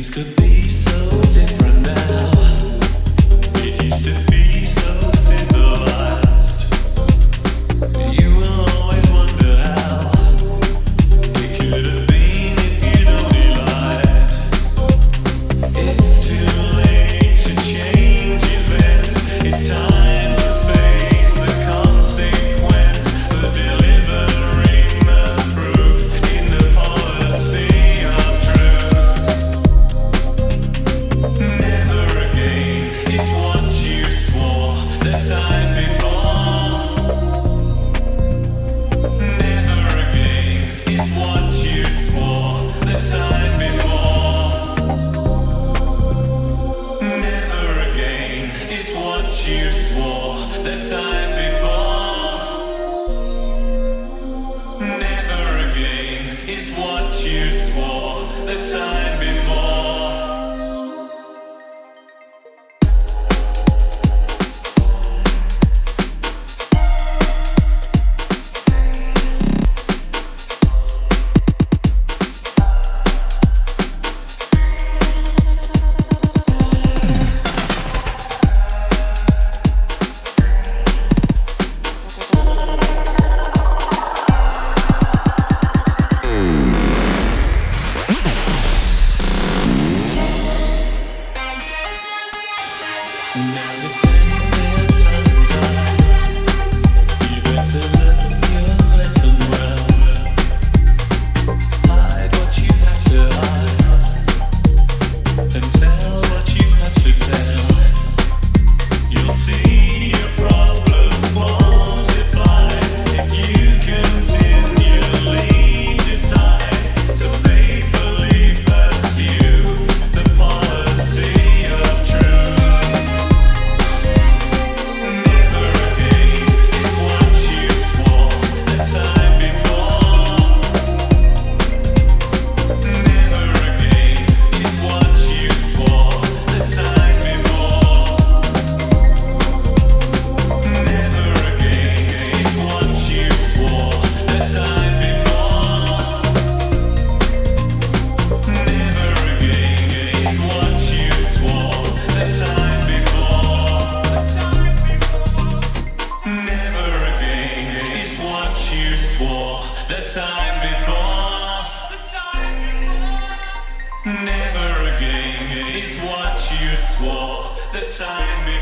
Things could be so different now. Now listen. swore the time before. Never again is what you swore. The time before